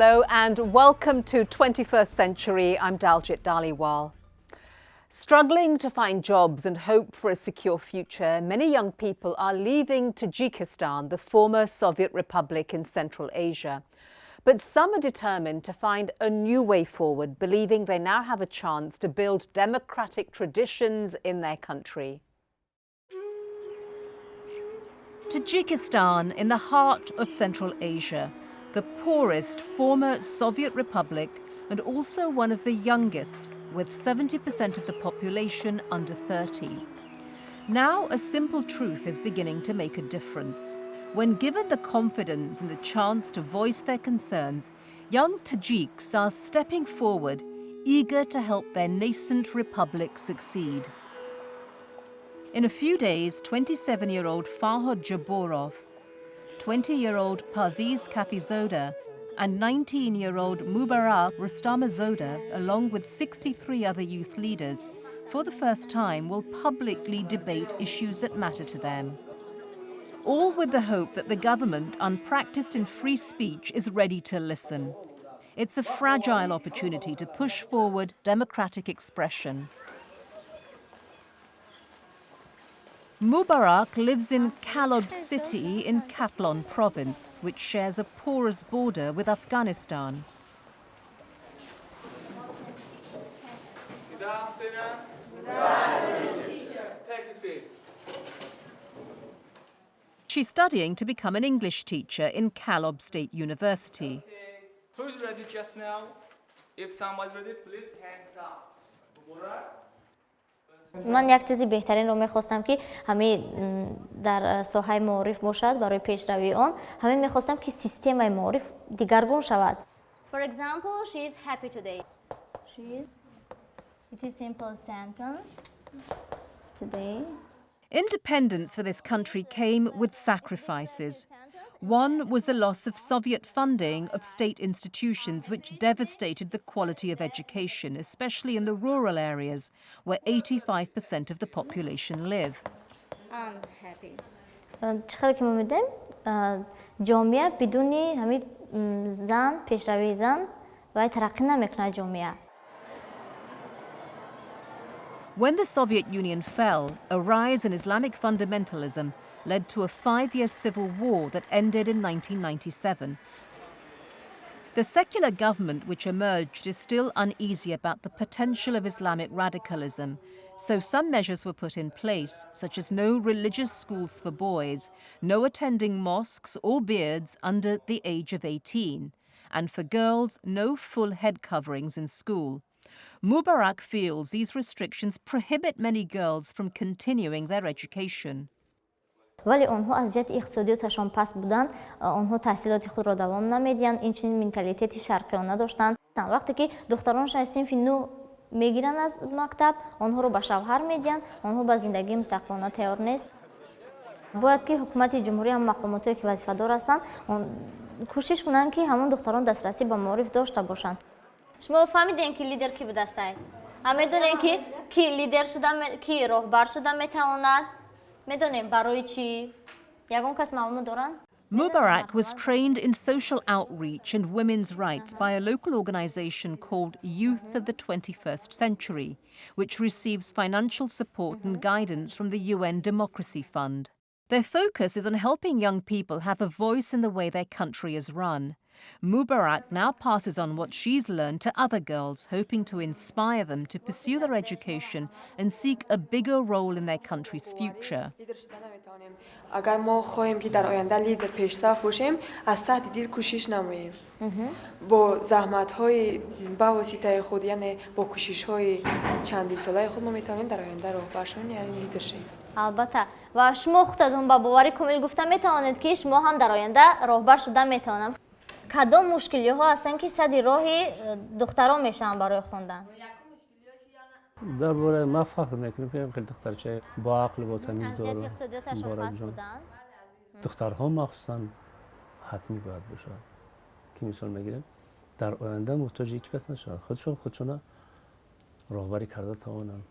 Hello and welcome to 21st Century. I'm Daljit Dhaliwal. Struggling to find jobs and hope for a secure future, many young people are leaving Tajikistan, the former Soviet republic in Central Asia. But some are determined to find a new way forward, believing they now have a chance to build democratic traditions in their country. Tajikistan, in the heart of Central Asia, the poorest former Soviet republic and also one of the youngest, with 70% of the population under 30. Now a simple truth is beginning to make a difference. When given the confidence and the chance to voice their concerns, young Tajiks are stepping forward, eager to help their nascent republic succeed. In a few days, 27-year-old Farhad Jaborov, 20-year-old Parviz Kafizoda and 19-year-old Mubarak Rustamazoda, along with 63 other youth leaders, for the first time will publicly debate issues that matter to them. All with the hope that the government, unpracticed in free speech, is ready to listen. It's a fragile opportunity to push forward democratic expression. Mubarak lives in Kulob city in Khatlon province, which shares a porous border with Afghanistan. Good afternoon. Good afternoon. Take a seat. She's studying to become an English teacher in Kulob State University. Okay. Who's ready just now? If someone's ready, please hands up. Mubarak? من for example, she is happy today. She is. It is simple sentence. Today. Independence for this country came with sacrifices. One was the loss of Soviet funding of state institutions, which devastated the quality of education, especially in the rural areas where 85% of the population live. Unhappy. چقدر که ما میدیم جامعه بدون همین زن پیشروی زن و ترقی نمیکنه جامعه when the Soviet Union fell, a rise in Islamic fundamentalism led to a five-year civil war that ended in 1997. The secular government which emerged is still uneasy about the potential of Islamic radicalism, so some measures were put in place, such as no religious schools for boys, no attending mosques or beards under the age of 18, and for girls, no full head coverings in school. Mubarak feels these restrictions prohibit many girls from continuing their education. вале онҳо аз ҷиҳати иқтисодиёташон паст будан онҳо таҳсилоти худро давом намедиҳанд инчунин менталитети шарқиёна доштанд вақте ки духтаронашон аз синфи нӯ мегиранд аз мактаб онҳоро ба шавҳар медиҳанд онҳо ба зиндагии мустақилона тайёр нест. Бояд ки ҳукумати ҷумҳурӣ ҳам мақомотҳое ки вазифадор ҳастанд кӯшиш кунанд ки ҳамон духтарон дастрасӣ ба маориф дошта бошанд. شما فهمیدین که لیدر کی به دست آید همه دونین که کی لیدر شدن کی راهبر شدن میتواند میدونین برای چی یگون کس معلومه دارن Mubarak was trained in social outreach and women's rights by a local organization called Youth of the 21st Century, which receives financial support and guidance from the UN Democracy Fund. Their focus is on helping young people have a voice in the way their country is run. Mubarak now passes on what she's learned to other girls, hoping to inspire them to pursue their education and seek a bigger role in their country's future. اگر ما خواهیم که در آینده لیدر پیشرفت باشیم از سطح دیر کوشش نماییم با زحمت های با واسطه خود یعنی با کوشش های چندین ساله خود ما میتونیم در آینده راه برشون یعنی لیدر شیم البته و شما خودتون با باور کامل گفته میتوانید که شما هم در آینده راهبر شده میتوانم кадом мушкилиҳо ҳастанд ки сади роҳи э, духтарон мешаванд барои хондан? Дар бораи ман фахр мекунем ки хеле духтарчаи боақл ботамиз дору духтарҳо махсусан ҳатмӣ бояд бошад ки мисол мегирем дар оянда муҳтоҷи ҳеҷ кас нашавад. Худшон худшона роҳбарӣ карда тавонанд.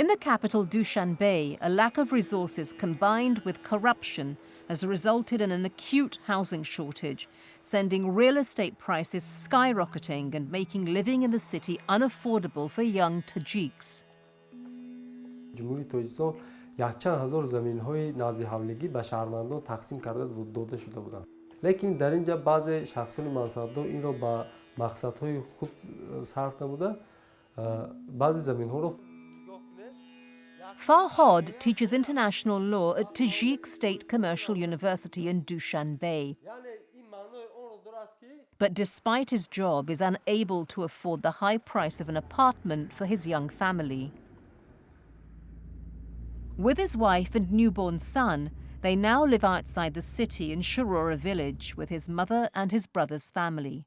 In the capital Dushanbe, a lack of resources combined with corruption has resulted in an acute housing shortage, sending real estate prices skyrocketing and making living in the city unaffordable for young Tajiks. جمهوری های خود صرف بعضی زمین ها Farhod teaches international law at Tajik State Commercial University in Dushanbe. But despite his job, is unable to afford the high price of an apartment for his young family. With his wife and newborn son, they now live outside the city in Shurora village with his mother and his brother's family.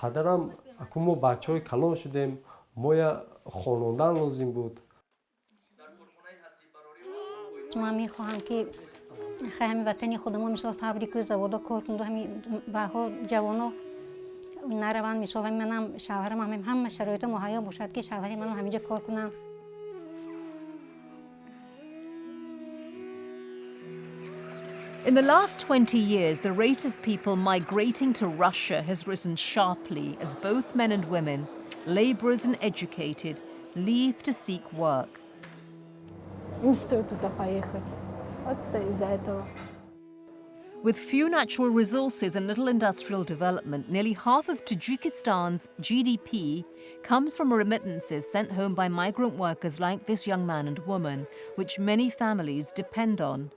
падарам акун мо бачаҳои калон шудем моя хонондан лозим буд ман мехоҳам ки хай ҳами ватани худамон мисол фабрикаю заводо кор кунду ҳами баъҳо ҷавоно нараванд мисол ҳами манам шавҳарам ҳамин ҳама шароито муҳайё бошад ки шавҳари манам ҳаминҷо кор кунам In the last 20 years, the rate of people migrating to Russia has risen sharply as both men and women, laborers and educated, leave to seek work. With few natural resources and little industrial development, nearly half of Tajikistan's GDP comes from remittances sent home by migrant workers like this young man and woman, which many families depend on.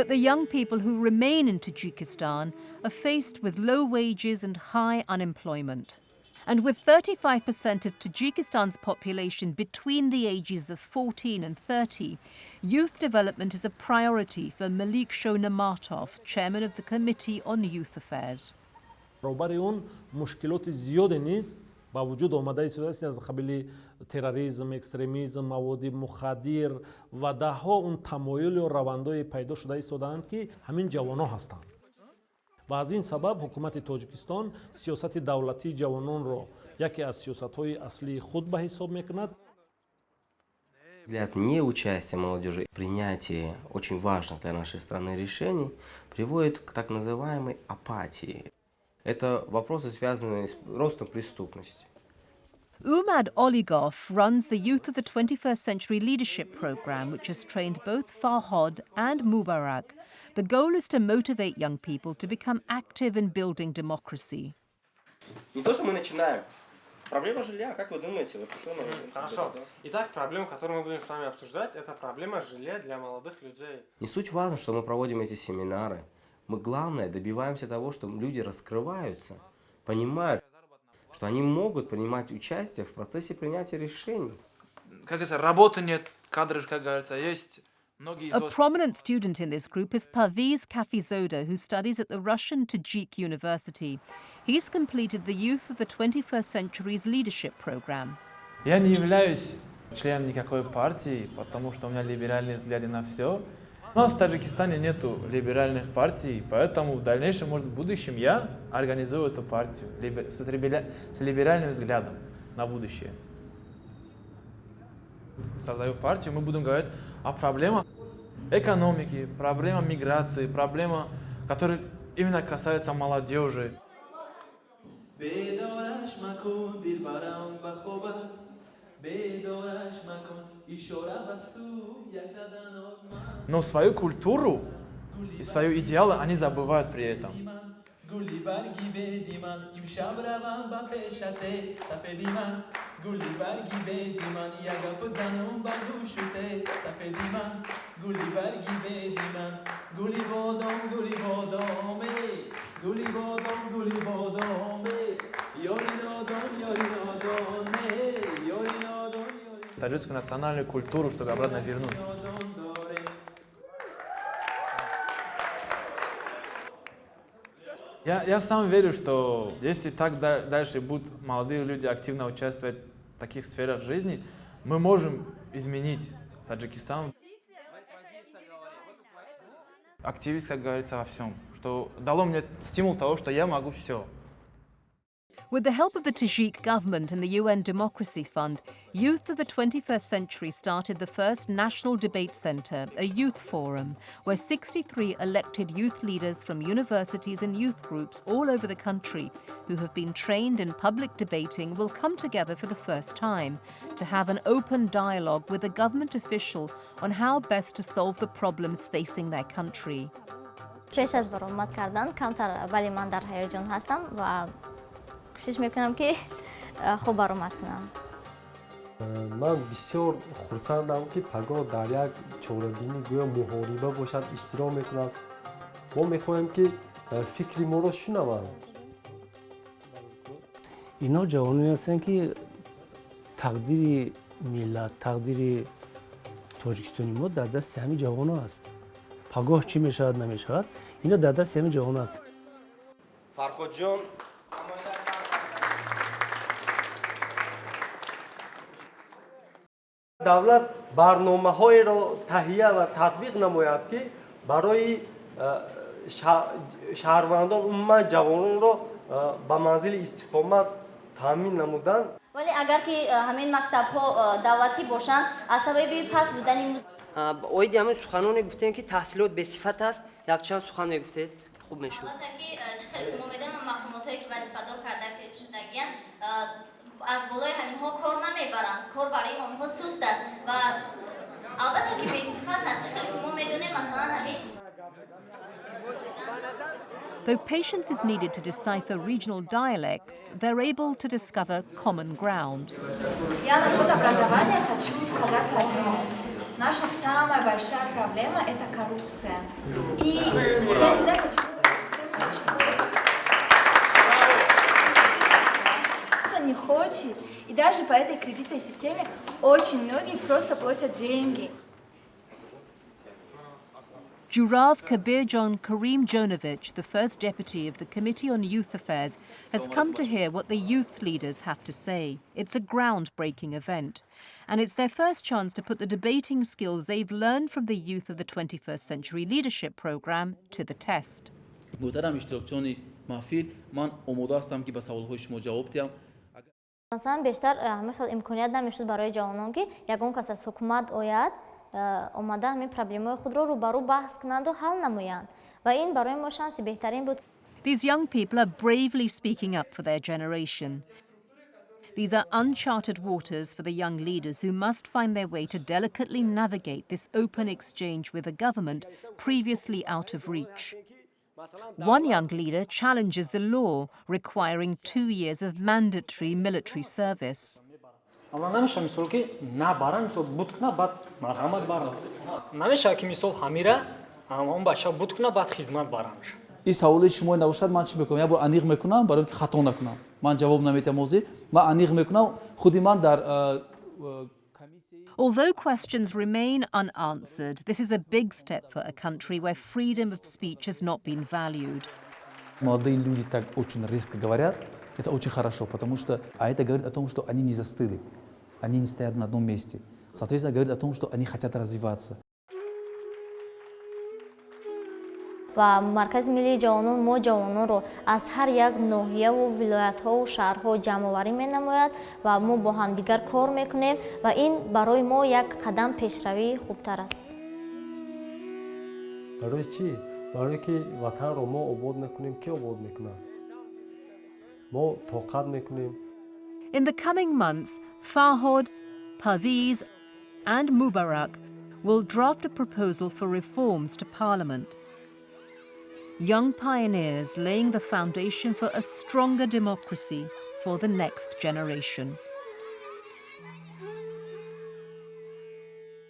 But the young people who remain in Tajikistan are faced with low wages and high unemployment. And with 35% of Tajikistan's population between the ages of 14 and 30, youth development is a priority for Malik Shonamatov, chairman of the Committee on Youth Affairs. Ба вуҷуд омадаи ситуатсия аз қабили терроризм экстремизм маводи мухаддир ва даҳҳо он тамоюлу равандҳои пайдо шуда истодаанд ки ҳамин ҷавонҳо ҳастанд ва аз ин сабаб ҳукумати тоҷикистон сиёсати давлатии ҷавононро яке аз сиёсатҳои аслии худ ба ҳисоб мекунад Взгляд неучастия молодежи в принятии очень важных для нашей страны решений приводит к так называемой апатии. Это вопросы, связанные с ростом преступности. Umad Oligov runs the Youth of the 21st Century Leadership Program, which has trained both Farhod and Mubarak. The goal is to motivate young people to become active in building democracy. Не то, что мы начинаем. Проблема жилья, как вы думаете? Вот что мы... Хорошо. Итак, проблема, которую мы будем с вами обсуждать, это проблема жилья для молодых людей. Не суть важно, что мы проводим эти семинары. Мы, главное, добиваемся того, что люди раскрываются, понимают, что они могут принимать участие в процессе принятия решений. Как говорится, работы нет, кадры, как говорится, есть. A prominent student in this group is Parviz Kafizoda, who studies at the Russian Tajik University. He's completed the Youth of the 21st Century's Leadership Program. Я не являюсь членом никакой партии, потому что у меня либеральные взгляды на все. У нас в Таджикистане нету либеральных партий, поэтому в дальнейшем, может, в будущем я организую эту партию либер- с, либера- с либеральным взглядом на будущее. Создаю партию, мы будем говорить о проблемах экономики, проблема миграции, проблема, которая именно касается молодежи. بیدارش مکن دلبرم به خواب است بیدارش مکن اشاره به سو یک زدن آدم Но свою культуру и свои идеалы они забывают при этом. گلی برگی بدی من امشب روم به پیشته سفیدی من گلی برگی بدی من یک گپ زنم به گوشته سفیدی من گلی برگی بدی من گلی بادام گلی بادامه گلی بادام گلی بادامه یاری نادان یاری نادانه یاری نادان یاری таджикскую национальную культуру, чтобы обратно вернуть. Я, я сам верю, что если так дальше будут молодые люди активно участвовать в таких сферах жизни, мы можем изменить Таджикистан. Активист, как говорится, во всем, что дало мне стимул того, что я могу все. With the help of the Tajik government and the UN Democracy Fund, Youth of the 21st Century started the first National Debate Centre, a youth forum, where 63 elected youth leaders from universities and youth groups all over the country who have been trained in public debating will come together for the first time to have an open dialogue with a government official on how best to solve the problems facing their country. پیش از برآمد کردن کمتر ولی من در هیجان هستم و кӯшиш мекунам ки э, хуб баромад кунам. Ман бисёр хурсандам ки паго дар як чорабини гӯё муҳориба бошад иштирок мекунад мо мехоҳем ки э, фикри моро шунаванд? Инҳо ҷавононе ҳастанд ки тақдири миллат тақдири тоҷикистони мо дар дасти ҳамин ҷавоно аст пагоҳ чӣ мешавад намешавад? Ино дар дасти ҳамин ҷавоно аст фарходҷон давлат барномаҳоеро таҳия ва татбиқ намояд ки барои шаҳрвандон умуман ҷавононро ба манзили истиқомат таъмин намудан вале агар ки ҳамин мактабҳо давлатӣ бошанд аз сабаби паст будани оиди ҳамин суханоне гуфтем ки таҳсилот бесифат аст. Якчанд сухан мегуфтед хуб мешуд. Маълумотое ки вазифадор карда шудагиянд аз болои ҳаминҳо кор намебаранд кор барои онҳо суст аст ва албатта ки бесифат аст мо медонем масалан ҳамин Though patience is needed to decipher regional dialects, they're able to discover common ground. Я насчет образования хочу сказать одно. Наша самая большая проблема – это коррупция. И я не знаю, почему хочет. И даже по этой кредитной системе очень многие просто платят деньги. Jurav Kabirjon Karim Jonovich, the first deputy of the Committee on Youth Affairs, has come to hear what the youth leaders have to say. It's a groundbreaking event, and it's their first chance to put the debating skills they've learned from the youth of the 21st Century Leadership Programme to the test. масалан бештар ҳамин хел имконият намешуд барои ҷавонон ки ягон кас аз ҳукумат ояд омада ҳамин проблемаҳои худро рӯбарӯ баҳс кунанду ҳал намоянд ва ин барои мо шанси беҳтарин буд These young people are bravely speaking up for their generation. These are uncharted waters for the young leaders who must find their way to delicately navigate this open exchange with a government previously out of reach. One young leader challenges the law requiring two years of mandatory military service. авваланша мисол ки на бара мисол буд куна баъд марҳамат барад намешава ки мисол ҳамира он бача буд куна баъд хизмат барамша ин саволи шумо навошад ман чӣ мекунам? Я бо аниқ мекунам барои ки хато накунам. Ман ҷавоб наметиҳам ози ман аниқ мекунам худи ман дар Although questions remain unanswered, this is a big step for a country where freedom of speech has not been valued. Молодые люди так очень резко говорят, это очень хорошо, потому что, а это говорит о том, что они не застыли, они не стоят на одном месте. Соответственно, говорит о том, что они хотят развиваться. Ва маркази миллии ҷавонон мо ҷавононро аз ҳар як ноҳияву вилоятҳову шаҳрҳо ҷамъоварӣ менамояд ва мо бо ҳамдигар кор мекунем ва ин барои мо як қадам пешравии хубтар аст. Барои чӣ? Барое ки ватанро мо обод мекунем ки обод мекунад? Мо тоқат мекунем. In the coming months, Farhod, Parviz and Mubarak will draft a proposal for reforms to Parliament young pioneers laying the foundation for a stronger democracy for the next generation.